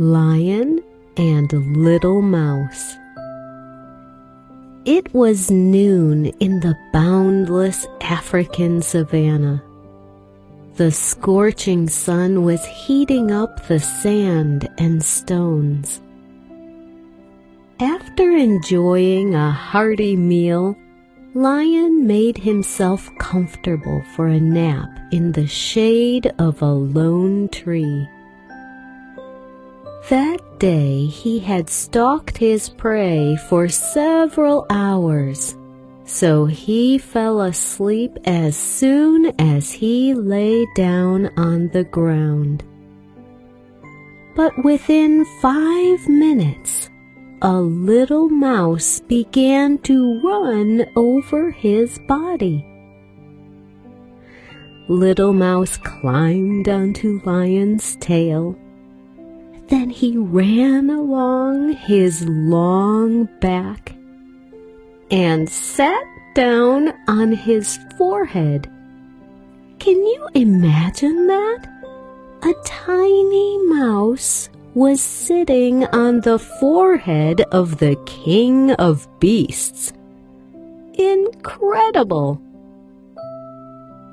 Lion and Little Mouse. It was noon in the boundless African savannah. The scorching sun was heating up the sand and stones. After enjoying a hearty meal, Lion made himself comfortable for a nap in the shade of a lone tree. That day he had stalked his prey for several hours, so he fell asleep as soon as he lay down on the ground. But within five minutes, a little mouse began to run over his body. Little Mouse climbed onto Lion's tail then he ran along his long back and sat down on his forehead. Can you imagine that? A tiny mouse was sitting on the forehead of the king of beasts. Incredible!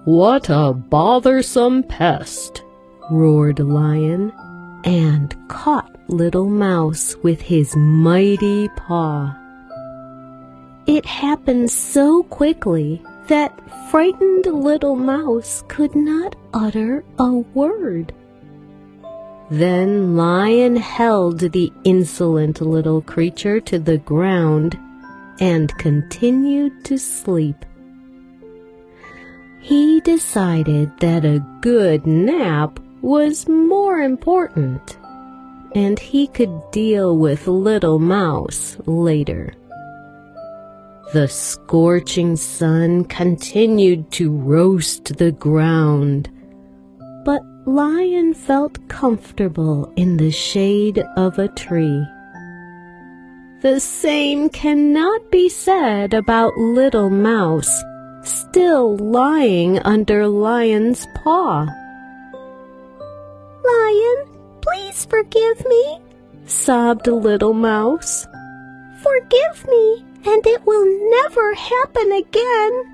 What a bothersome pest, roared Lion and caught Little Mouse with his mighty paw. It happened so quickly that frightened Little Mouse could not utter a word. Then Lion held the insolent little creature to the ground and continued to sleep. He decided that a good nap was more important, and he could deal with Little Mouse later. The scorching sun continued to roast the ground, but Lion felt comfortable in the shade of a tree. The same cannot be said about Little Mouse, still lying under Lion's paw. Lion, please forgive me, sobbed Little Mouse. Forgive me, and it will never happen again.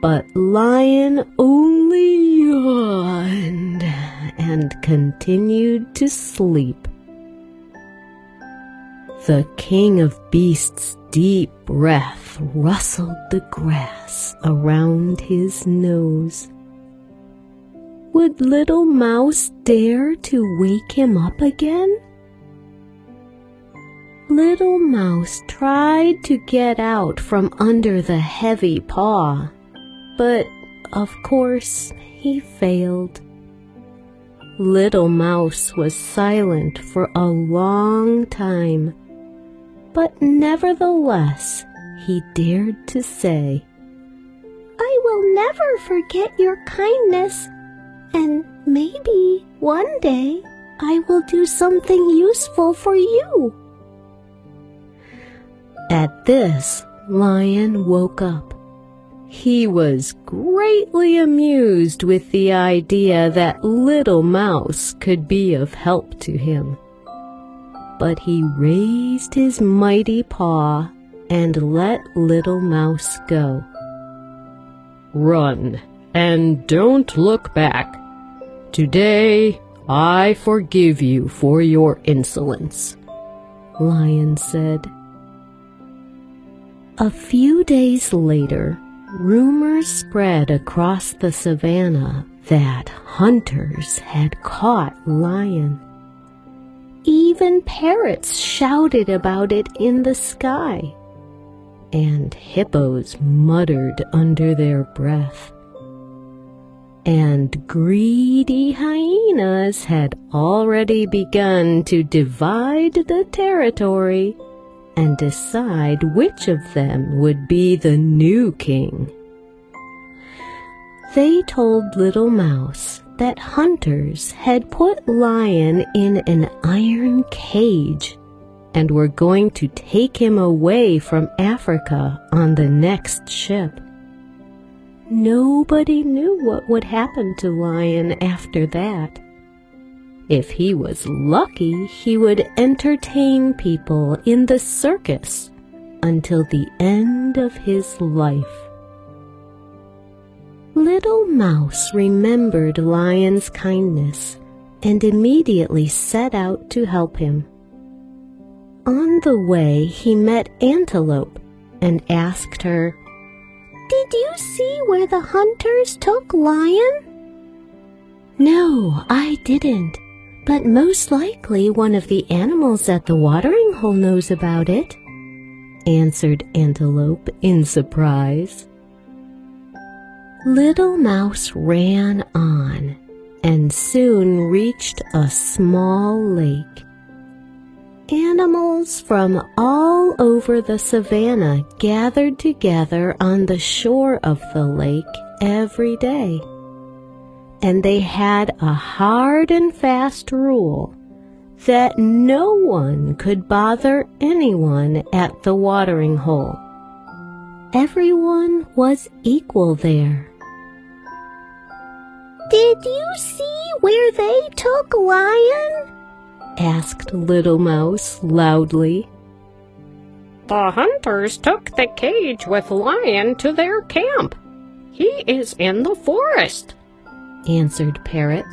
But Lion only yawned and continued to sleep. The king of beasts' deep breath rustled the grass around his nose. Would little mouse dare to wake him up again? Little Mouse tried to get out from under the heavy paw, but of course he failed. Little Mouse was silent for a long time, but nevertheless he dared to say, I will never forget your kindness and maybe one day I will do something useful for you. At this, Lion woke up. He was greatly amused with the idea that Little Mouse could be of help to him. But he raised his mighty paw and let Little Mouse go. Run, and don't look back. Today I forgive you for your insolence, Lion said. A few days later, rumors spread across the savannah that hunters had caught Lion. Even parrots shouted about it in the sky, and hippos muttered under their breath and greedy hyenas had already begun to divide the territory and decide which of them would be the new king. They told Little Mouse that hunters had put Lion in an iron cage and were going to take him away from Africa on the next ship. Nobody knew what would happen to Lion after that. If he was lucky, he would entertain people in the circus until the end of his life. Little Mouse remembered Lion's kindness and immediately set out to help him. On the way, he met Antelope and asked her, Did you see where the hunters took Lion? No, I didn't, but most likely one of the animals at the watering hole knows about it, answered Antelope in surprise. Little Mouse ran on and soon reached a small lake. Animals from all over the savannah gathered together on the shore of the lake every day. And they had a hard and fast rule that no one could bother anyone at the watering hole. Everyone was equal there. Did you see where they took Lion? asked Little Mouse loudly. The hunters took the cage with Lion to their camp. He is in the forest, answered Parrot.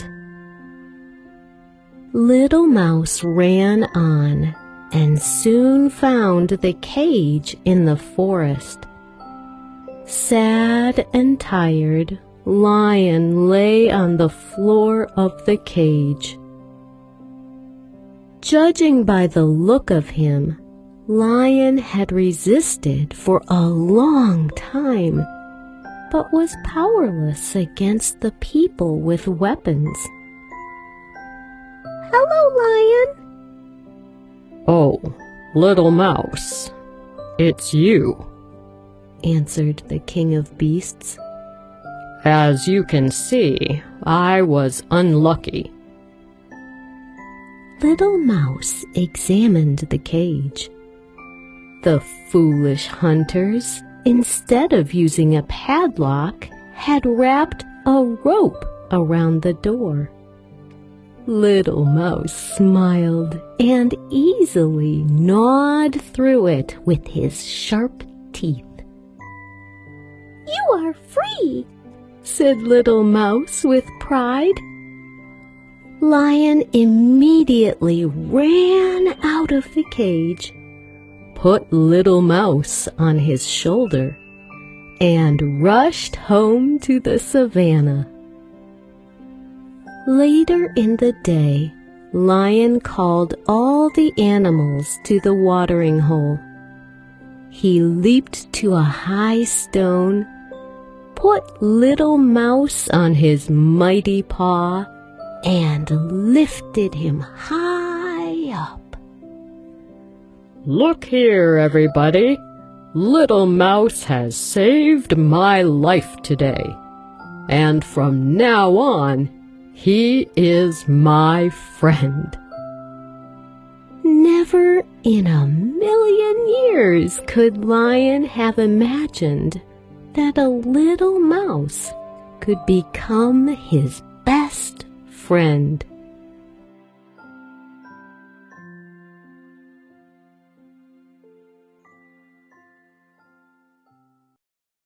Little Mouse ran on and soon found the cage in the forest. Sad and tired, Lion lay on the floor of the cage. Judging by the look of him, Lion had resisted for a long time, but was powerless against the people with weapons. Hello, Lion. Oh, little mouse, it's you, answered the king of beasts. As you can see, I was unlucky. Little Mouse examined the cage. The foolish hunters, instead of using a padlock, had wrapped a rope around the door. Little Mouse smiled and easily gnawed through it with his sharp teeth. You are free, said Little Mouse with pride. Lion immediately ran out of the cage, put Little Mouse on his shoulder, and rushed home to the savannah. Later in the day, Lion called all the animals to the watering hole. He leaped to a high stone put Little Mouse on his mighty paw and lifted him high. Look here, everybody. Little Mouse has saved my life today. And from now on, he is my friend. Never in a million years could Lion have imagined that a little mouse could become his best friend.